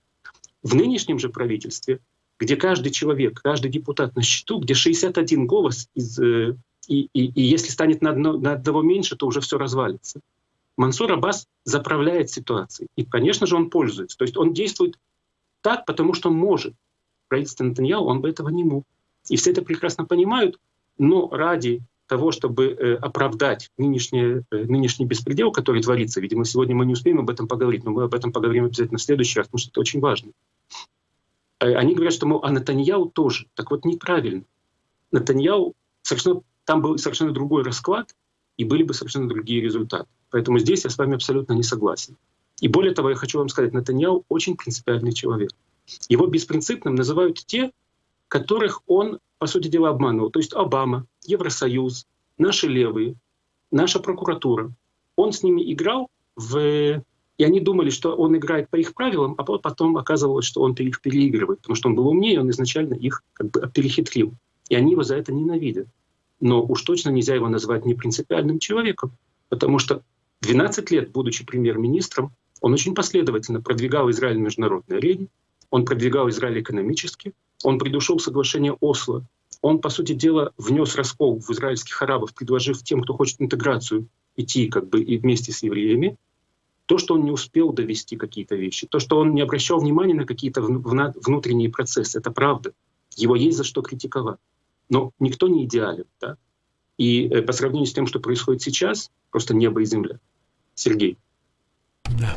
В нынешнем же правительстве, где каждый человек, каждый депутат на счету, где 61 голос, из, э, и, и, и если станет на, одно, на одного меньше, то уже все развалится. Мансур Аббас заправляет ситуацией. И, конечно же, он пользуется. То есть он действует так, потому что может. Правительство Натаньяу, он бы этого не мог. И все это прекрасно понимают, но ради того, чтобы э, оправдать нынешний, э, нынешний беспредел, который творится. Видимо, сегодня мы не успеем об этом поговорить, но мы об этом поговорим обязательно в следующий раз, потому что это очень важно. Э, они говорят, что, мол, а Натаньяу тоже. Так вот, неправильно. Натаньяу, совершенно, там был совершенно другой расклад, и были бы совершенно другие результаты. Поэтому здесь я с вами абсолютно не согласен. И более того, я хочу вам сказать, Натаньяу очень принципиальный человек. Его беспринципным называют те, которых он, по сути дела, обманывал. То есть Обама, Евросоюз, наши левые, наша прокуратура. Он с ними играл в... И они думали, что он играет по их правилам, а потом оказывалось, что он их переигрывает, потому что он был умнее, он изначально их как бы перехитрил. И они его за это ненавидят. Но уж точно нельзя его назвать непринципиальным человеком, потому что 12 лет, будучи премьер-министром, он очень последовательно продвигал Израиль на международной арене, он продвигал Израиль экономически, он придушил соглашение Осло, он, по сути дела, внес раскол в израильских арабов, предложив тем, кто хочет интеграцию, идти как бы и вместе с евреями. То, что он не успел довести какие-то вещи, то, что он не обращал внимания на какие-то внутренние процессы, это правда. Его есть за что критиковать. Но никто не идеален. Да? И э, по сравнению с тем, что происходит сейчас, просто небо и земля. Сергей. Да.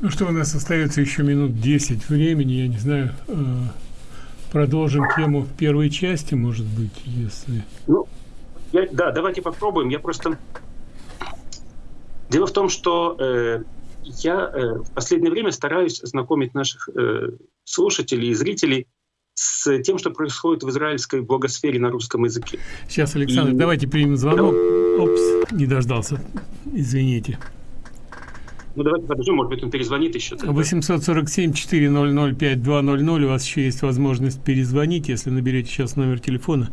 Ну что, у нас остается еще минут 10 времени, я не знаю, э, продолжим тему в первой части, может быть, если... Ну, Я, да, давайте попробуем. Я просто... Дело в том, что э, я э, в последнее время стараюсь знакомить наших э, слушателей и зрителей с тем, что происходит в израильской благосфере на русском языке. Сейчас, Александр, и... давайте примем звонок. Опс, не дождался. Извините. Ну, давайте подождем, может быть, он перезвонит еще. 847-400-5200. У вас еще есть возможность перезвонить, если наберете сейчас номер телефона.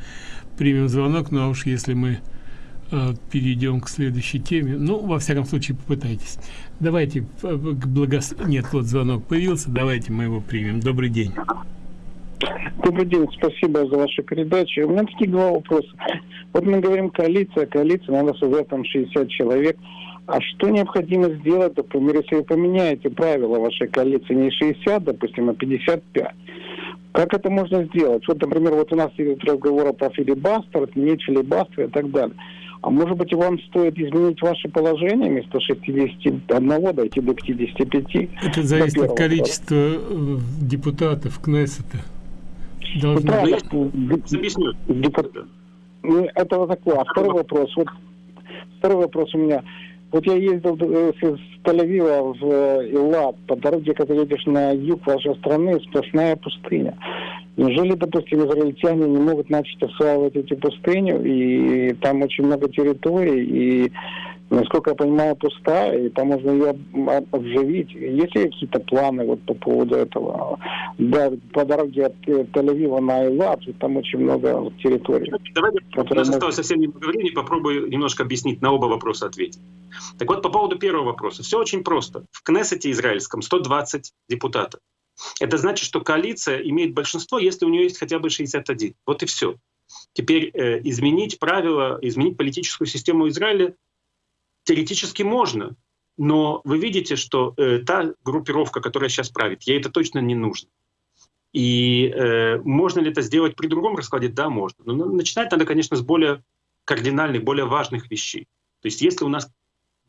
Примем звонок, ну а уж если мы э, перейдем к следующей теме, ну, во всяком случае, попытайтесь. Давайте э, к благос... Нет, вот звонок появился, давайте мы его примем. Добрый день. Добрый день, спасибо за вашу передачу. У меня такие два вопроса. Вот мы говорим коалиция, коалиция, надо создать там 60 человек. А что необходимо сделать, например, если вы поменяете правила вашей коалиции не 60, допустим, а 55? Как это можно сделать? Вот, например, вот у нас идет разговор про филибастер, отменить филибастер и так далее. А может быть, вам стоит изменить ваше положение вместо 61 дойти до 55? Это зависит от количества э, депутатов Кнессета. Должны... Ну, я объясню. Депут... Ну, это вот такое. А второй вопрос. Вот второй вопрос у меня. Вот я ездил э, с Тель-Авива в э, Илат, по дороге, когда едешь на юг вашей страны, сплошная пустыня. Неужели, допустим, израильтяне не могут начать осваивать эти пустыню, и там очень много территорий, и насколько я понимаю, пустая, и там можно ее обживить. Есть ли какие-то планы вот по поводу этого? Да, по дороге от э, Тель-Авива на Элат, там очень много территорий. Давайте, у нас осталось совсем немного времени, попробую немножко объяснить, на оба вопроса ответить. Так вот, по поводу первого вопроса. Все очень просто. В Кнессете израильском 120 депутатов. Это значит, что коалиция имеет большинство, если у нее есть хотя бы 61. Вот и все. Теперь э, изменить правила, изменить политическую систему Израиля теоретически можно, но вы видите, что э, та группировка, которая сейчас правит, ей это точно не нужно. И э, можно ли это сделать при другом раскладе? Да, можно. Но начинать надо, конечно, с более кардинальных, более важных вещей. То есть если у нас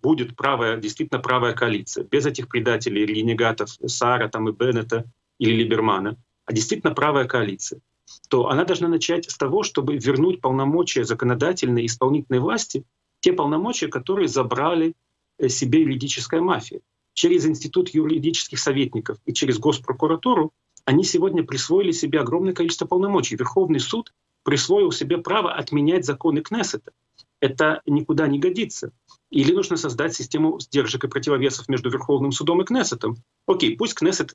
будет правая, действительно правая коалиция, без этих предателей, ренегатов Сара там, и Беннета или Либермана, а действительно правая коалиция, то она должна начать с того, чтобы вернуть полномочия законодательной и исполнительной власти те полномочия, которые забрали э, себе юридическая мафия. Через Институт юридических советников и через Госпрокуратуру они сегодня присвоили себе огромное количество полномочий. Верховный суд присвоил себе право отменять законы Кнессета. Это никуда не годится. Или нужно создать систему сдержек и противовесов между Верховным судом и Кнессетом. Окей, пусть Кнессет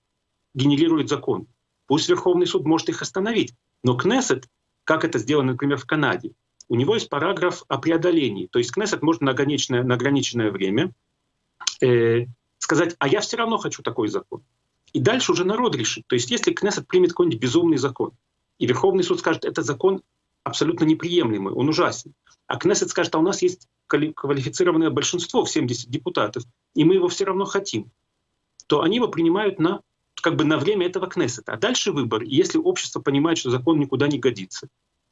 генерирует закон, пусть Верховный суд может их остановить, но Кнессет, как это сделано, например, в Канаде, у него есть параграф о преодолении. То есть Кнессет может на ограниченное, на ограниченное время э, сказать, а я все равно хочу такой закон. И дальше уже народ решит. То есть если Кнессет примет какой-нибудь безумный закон, и Верховный суд скажет, это закон абсолютно неприемлемый, он ужасен. А Кнессет скажет, а у нас есть квалифицированное большинство в 70 депутатов, и мы его все равно хотим, то они его принимают на, как бы на время этого Кнессета. А дальше выбор. И если общество понимает, что закон никуда не годится,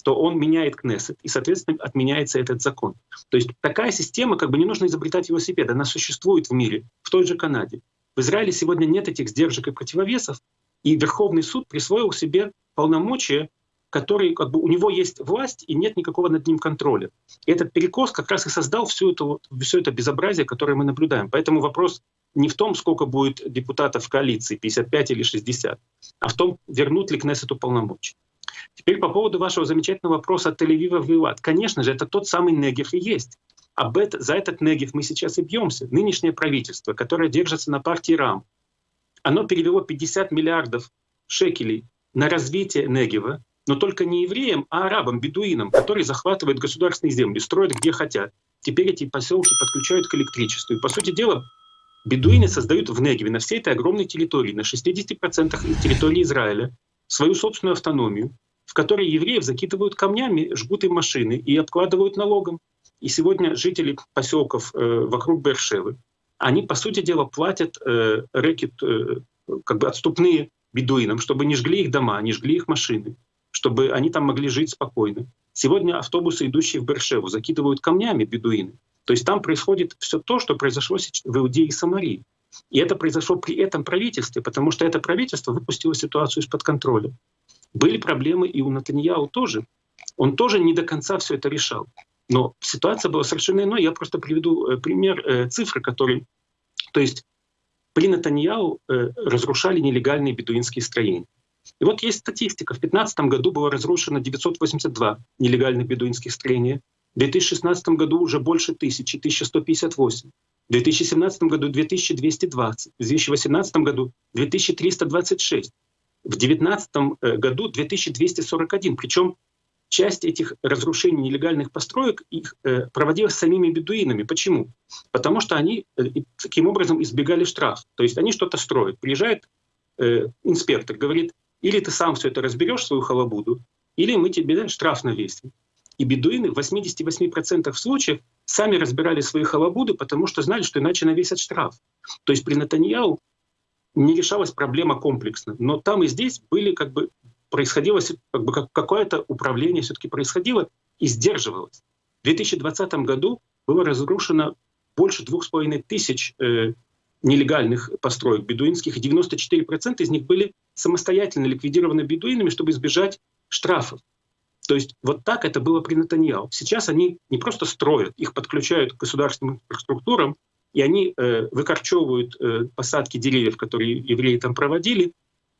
то он меняет Кнессет, и, соответственно, отменяется этот закон. То есть такая система, как бы не нужно изобретать велосипед, она существует в мире, в той же Канаде. В Израиле сегодня нет этих сдержек и противовесов, и Верховный суд присвоил себе полномочия, которые, как бы, у него есть власть, и нет никакого над ним контроля. И этот перекос как раз и создал всю эту, все это безобразие, которое мы наблюдаем. Поэтому вопрос не в том, сколько будет депутатов в коалиции, 55 или 60, а в том, вернут ли Кнессету полномочия. Теперь по поводу вашего замечательного вопроса Тель-Авива в Илат. Конечно же, это тот самый Негев и есть. Об это, за этот Негев мы сейчас и бьемся. Нынешнее правительство, которое держится на партии РАМ, оно перевело 50 миллиардов шекелей на развитие Негева, но только не евреям, а арабам, бедуинам, которые захватывают государственные земли, строят где хотят. Теперь эти поселки подключают к электричеству. И, по сути дела, бедуины создают в Негеве на всей этой огромной территории, на 60% территории Израиля, свою собственную автономию, в которой евреев закидывают камнями, жгут им машины и обкладывают налогом. И сегодня жители поселков э, вокруг Бершевы, они, по сути дела, платят э, рэкет, э, как бы отступные бедуинам, чтобы не жгли их дома, не жгли их машины, чтобы они там могли жить спокойно. Сегодня автобусы, идущие в Бершеву, закидывают камнями бедуины. То есть там происходит все то, что произошло в Иудее и Самарии. И это произошло при этом правительстве, потому что это правительство выпустило ситуацию из-под контроля. Были проблемы и у Натаньяу тоже. Он тоже не до конца все это решал. Но ситуация была совершенно иной. Я просто приведу э, пример э, цифры, который... То есть при Натаньяу э, разрушали нелегальные бедуинские строения. И вот есть статистика. В 2015 году было разрушено 982 нелегальных бедуинских строения. В 2016 году уже больше тысячи, 1158. В 2017 году 2220. В 2018 году 2326. В 2019 году 2241. Причем часть этих разрушений нелегальных построек их э, проводилась самими бедуинами. Почему? Потому что они э, таким образом избегали штраф. То есть они что-то строят. Приезжает э, инспектор, говорит, или ты сам все это разберешь, свою халабуду, или мы тебе штраф навесим. И бедуины в 88% случаев сами разбирали свои халабуды, потому что знали, что иначе навесят штраф. То есть при Натаньяу не решалась проблема комплексно. Но там и здесь были как бы происходило, как бы какое-то управление все-таки происходило и сдерживалось. В 2020 году было разрушено больше двух с половиной тысяч э, нелегальных построек бедуинских, и 94% из них были самостоятельно ликвидированы бедуинами, чтобы избежать штрафов. То есть вот так это было при Натаньяу. Сейчас они не просто строят, их подключают к государственным структурам, и они э, выкорчевывают э, посадки деревьев, которые евреи там проводили,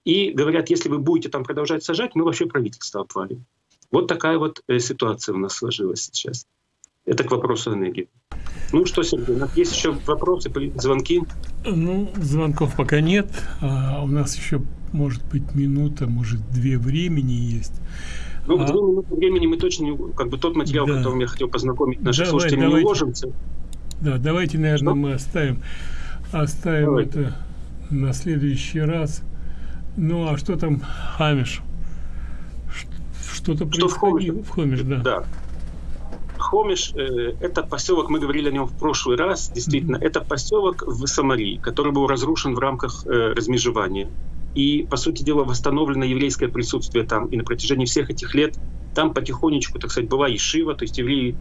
и говорят, если вы будете там продолжать сажать, мы вообще правительство обвалим. Вот такая вот э, ситуация у нас сложилась сейчас. Это к вопросу энергии. Ну что, Сергей, есть еще вопросы, звонки? Ну, звонков пока нет. А у нас еще, может быть, минута, может, две времени есть. Ну, а... две минуты времени мы точно не... Как бы тот материал, да. которым я хотел познакомить наших Давай, слушателей, давайте. не уложимся. Да, давайте, наверное, что? мы оставим, оставим давайте. это на следующий раз. Ну, а что там Хамиш? Что-то что происходило в Хомиш, да. да. Хомиш э, это поселок, мы говорили о нем в прошлый раз, действительно, mm-hmm. это поселок в Самарии, который был разрушен в рамках э, размежевания. И, по сути дела, восстановлено еврейское присутствие там. И на протяжении всех этих лет там потихонечку, так сказать, была Ешива, то есть евреи,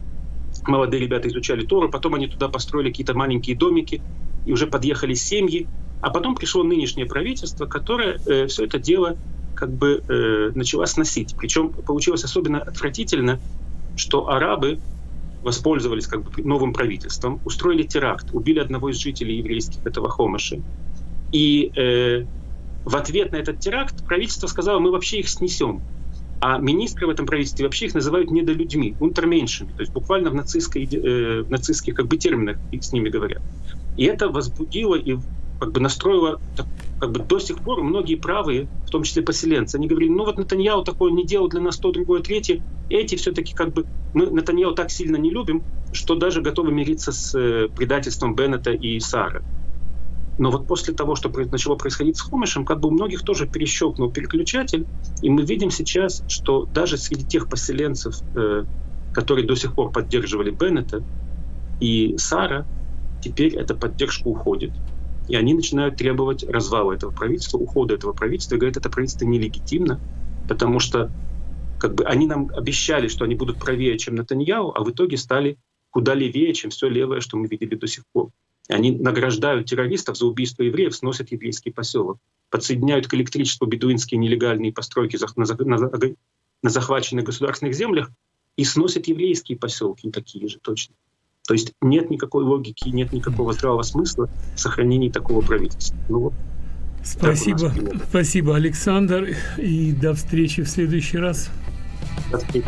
молодые ребята изучали Тору, потом они туда построили какие-то маленькие домики, и уже подъехали семьи, а потом пришло нынешнее правительство, которое э, все это дело как бы э, начало сносить. Причем получилось особенно отвратительно, что арабы воспользовались как бы новым правительством, устроили теракт, убили одного из жителей еврейских этого Хомаша. И э, в ответ на этот теракт правительство сказало, мы вообще их снесем. А министры в этом правительстве вообще их называют недолюдьми, унтерменьшами, то есть буквально в, нацистской, э, в нацистских как бы терминах с ними говорят. И это возбудило и как бы настроило, как бы до сих пор многие правые, в том числе поселенцы, они говорили, ну вот Натаньяу такое не делал для нас то, другое, третье. Эти все-таки как бы, мы Натаньяу так сильно не любим, что даже готовы мириться с э, предательством Беннета и Сара. Но вот после того, что начало происходить с Хомишем, как бы у многих тоже перещелкнул переключатель, и мы видим сейчас, что даже среди тех поселенцев, э, которые до сих пор поддерживали Беннета и Сара, теперь эта поддержка уходит. И они начинают требовать развала этого правительства, ухода этого правительства, и говорят, это правительство нелегитимно, потому что как бы они нам обещали, что они будут правее, чем Натаньяу, а в итоге стали куда левее, чем все левое, что мы видели до сих пор. Они награждают террористов за убийство евреев, сносят еврейский поселок, подсоединяют к электричеству бедуинские нелегальные постройки на захваченных государственных землях и сносят еврейские поселки такие же точно. То есть нет никакой логики, нет никакого здравого смысла в сохранении такого правительства. Ну, вот, спасибо, спасибо, Александр, и до встречи в следующий раз. До встречи.